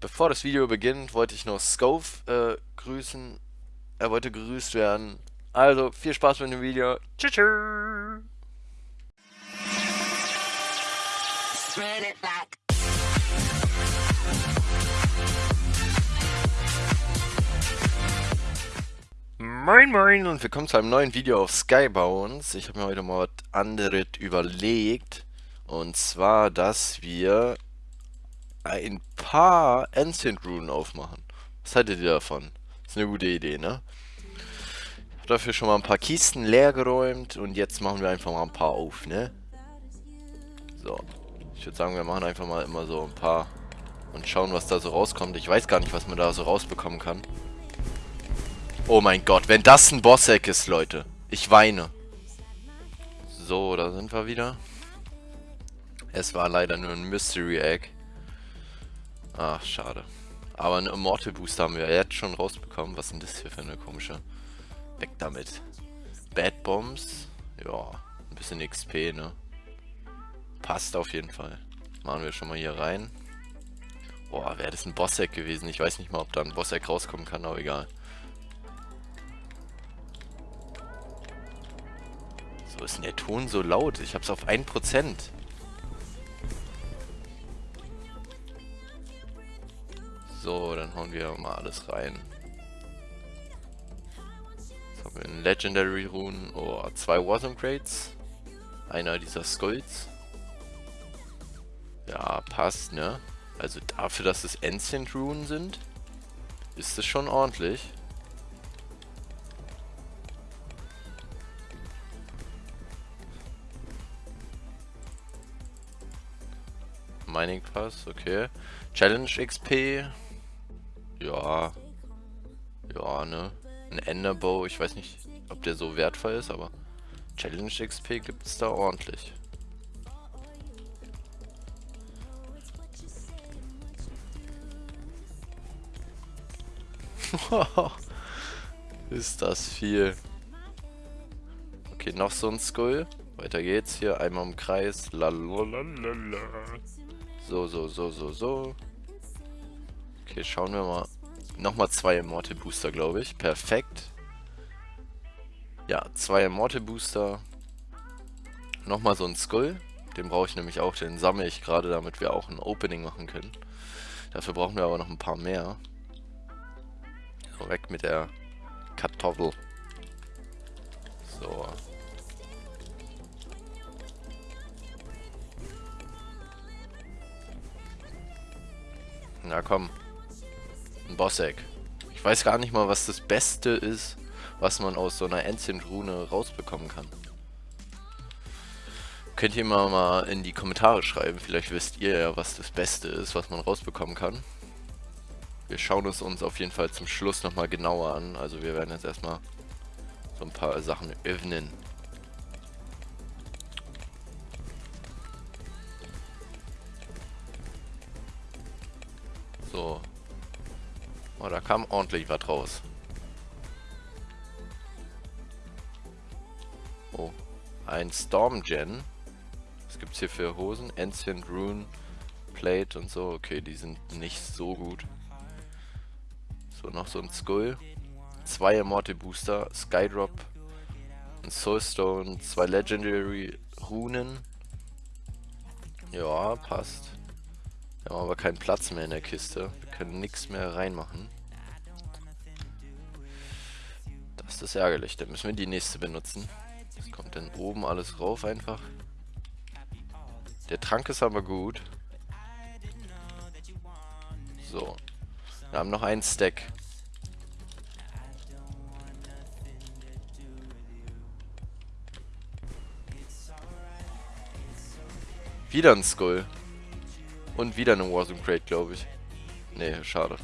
bevor das Video beginnt, wollte ich noch Scove äh, grüßen. Er wollte grüßt werden. Also, viel Spaß mit dem Video. Tschüss. tschüss. Moin Moin und willkommen zu einem neuen Video auf Skybounds. Ich habe mir heute mal was anderes überlegt. Und zwar, dass wir ein paar Ancient Runen aufmachen. Was haltet ihr davon? ist eine gute Idee, ne? Ich habe dafür schon mal ein paar Kisten leer geräumt und jetzt machen wir einfach mal ein paar auf, ne? So. Ich würde sagen, wir machen einfach mal immer so ein paar und schauen, was da so rauskommt. Ich weiß gar nicht, was man da so rausbekommen kann. Oh mein Gott, wenn das ein Boss-Egg ist, Leute. Ich weine. So, da sind wir wieder. Es war leider nur ein Mystery Egg. Ach, schade. Aber einen Immortal Booster haben wir jetzt schon rausbekommen. Was sind das hier für eine komische... Weg damit. Bad Bombs. Ja, ein bisschen XP, ne? Passt auf jeden Fall. Machen wir schon mal hier rein. Boah, wäre das ein Boss-Eck gewesen. Ich weiß nicht mal, ob da ein Boss-Eck rauskommen kann, aber egal. So ist denn der Ton so laut? Ich hab's auf 1%. So, dann hauen wir mal alles rein. Jetzt haben wir einen Legendary Rune. Oh, zwei Wasm Crates. Einer dieser Skulls. Ja, passt, ne? Also dafür, dass es Ancient Runen sind, ist es schon ordentlich. Mining Pass, okay. Challenge XP, ja. Ja, ne? Ein Enderbow, ich weiß nicht, ob der so wertvoll ist, aber Challenge XP gibt es da ordentlich. ist das viel. Okay, noch so ein Skull. Weiter geht's hier. Einmal im Kreis. Lalalala. So, so, so, so, so. Okay, schauen wir mal. Nochmal zwei Immortal Booster, glaube ich. Perfekt. Ja, zwei Immortal Booster. Nochmal so ein Skull. Den brauche ich nämlich auch. Den sammle ich gerade, damit wir auch ein Opening machen können. Dafür brauchen wir aber noch ein paar mehr. So, weg mit der Kartoffel. So. Na komm. Ein Boss-Egg. Ich weiß gar nicht mal, was das Beste ist, was man aus so einer Ancient-Rune rausbekommen kann. Könnt ihr mal, mal in die Kommentare schreiben. Vielleicht wisst ihr ja, was das Beste ist, was man rausbekommen kann. Wir schauen es uns auf jeden Fall zum Schluss nochmal genauer an. Also wir werden jetzt erstmal so ein paar Sachen öffnen. So, Oh, da kam ordentlich was raus. Oh, ein Stormgen. Was gibt's hier für Hosen? Ancient Rune, Plate und so. Okay, die sind nicht so gut. So, noch so ein Skull. Zwei Immortal Booster, Skydrop, ein Soulstone, zwei Legendary Runen. Ja, passt. Wir haben aber keinen Platz mehr in der Kiste. Wir können nichts mehr reinmachen. Das ist ärgerlich. Dann müssen wir die nächste benutzen. Das kommt dann oben alles rauf einfach. Der Trank ist aber gut. So. Wir haben noch einen Stack. Wieder ein Skull. Und wieder eine Warzone Crate, glaube ich. Nee, schade.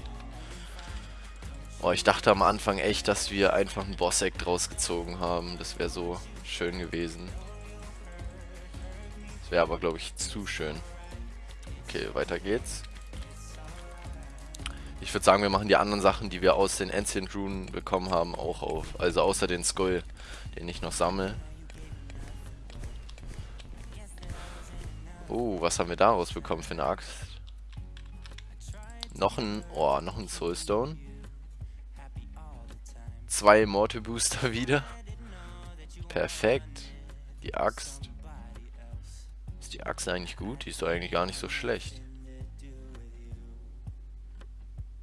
Oh, ich dachte am Anfang echt, dass wir einfach einen Boss-Egg draus gezogen haben. Das wäre so schön gewesen. Das wäre aber, glaube ich, zu schön. Okay, weiter geht's. Ich würde sagen, wir machen die anderen Sachen, die wir aus den Ancient Runen bekommen haben, auch auf. Also außer den Skull, den ich noch sammle. Oh, was haben wir daraus bekommen für eine Axt? Noch ein, oh, noch ein Soulstone. Zwei Mortal Booster wieder. Perfekt. Die Axt. Ist die Axt eigentlich gut? Die ist doch eigentlich gar nicht so schlecht.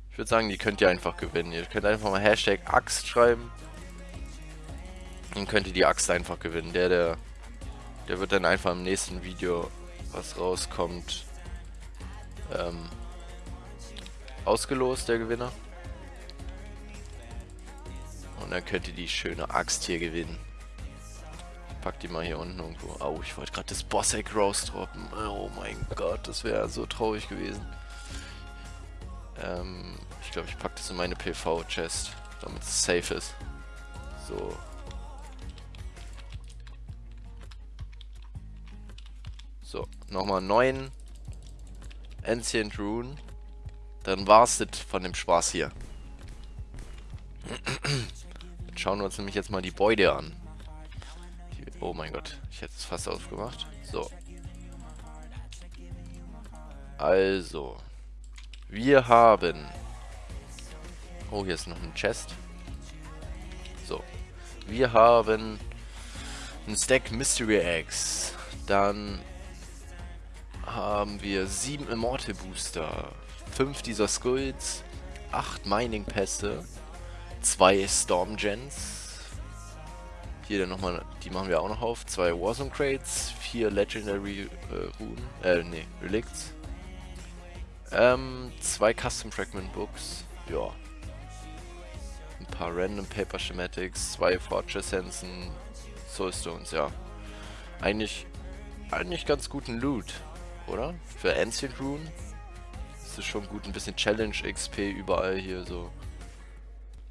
Ich würde sagen, die könnt ihr einfach gewinnen. Ihr könnt einfach mal Hashtag Axt schreiben. Dann könnt ihr die Axt einfach gewinnen. Der, der, der wird dann einfach im nächsten Video, was rauskommt, ähm, ausgelost, der Gewinner. Und dann könnt ihr die schöne Axt hier gewinnen. Ich pack die mal hier unten irgendwo. Oh, ich wollte gerade das Boss-Egg rausdroppen. Oh mein Gott, das wäre so traurig gewesen. Ähm, ich glaube, ich packe das in meine PV-Chest, damit es safe ist. So. Nochmal neun Ancient Rune. Dann war's das von dem Spaß hier. Jetzt schauen wir uns nämlich jetzt mal die Beute an. Oh mein Gott, ich hätte es fast aufgemacht. So. Also. Wir haben... Oh, hier ist noch ein Chest. So. Wir haben ein Stack Mystery Eggs. Dann haben wir sieben Immortal Booster, fünf dieser Skulls, acht Mining Pässe, zwei Storm Gens. Hier dann nochmal, die machen wir auch noch auf. Zwei Warzone Crates, vier Legendary äh, Runen, äh, nee, Relicts. Ähm, zwei Custom Fragment Books, ja. Ein paar Random Paper Schematics, zwei Fortress Hansen, Soulstones, ja. Eigentlich, eigentlich ganz guten Loot oder? Für Ancient Rune ist es schon gut, ein bisschen Challenge XP überall hier so.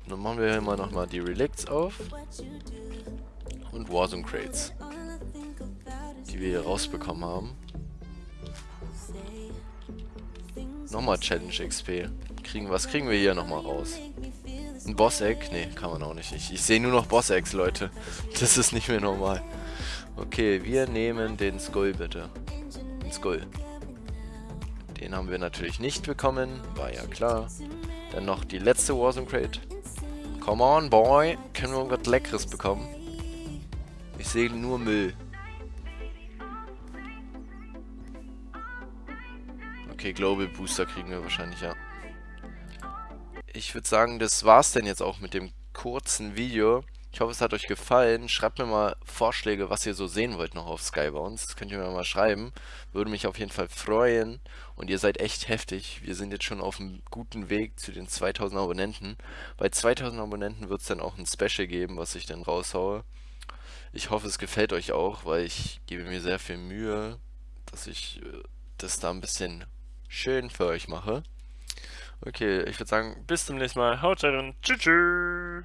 Dann machen wir hier mal nochmal die Relicts auf. Und Warzone Crates. Die wir hier rausbekommen haben. Nochmal Challenge XP. Kriegen, was kriegen wir hier nochmal raus? Ein Boss-Egg? Ne, kann man auch nicht. Ich, ich sehe nur noch Boss-Eggs, Leute. Das ist nicht mehr normal. Okay, wir nehmen den Skull bitte. Skull. Den haben wir natürlich nicht bekommen, war ja klar. Dann noch die letzte Warzone Crate. Come on, boy. Können wir irgendwas Leckeres bekommen? Ich sehe nur Müll. Okay, Global Booster kriegen wir wahrscheinlich, ja. Ich würde sagen, das war's denn jetzt auch mit dem kurzen Video. Ich hoffe, es hat euch gefallen. Schreibt mir mal Vorschläge, was ihr so sehen wollt noch auf Skybounce. Das könnt ihr mir mal schreiben. Würde mich auf jeden Fall freuen. Und ihr seid echt heftig. Wir sind jetzt schon auf einem guten Weg zu den 2000 Abonnenten. Bei 2000 Abonnenten wird es dann auch ein Special geben, was ich dann raushaue. Ich hoffe, es gefällt euch auch, weil ich gebe mir sehr viel Mühe, dass ich äh, das da ein bisschen schön für euch mache. Okay, ich würde sagen, bis zum nächsten Mal. Haut rein und tschüss. tschüss.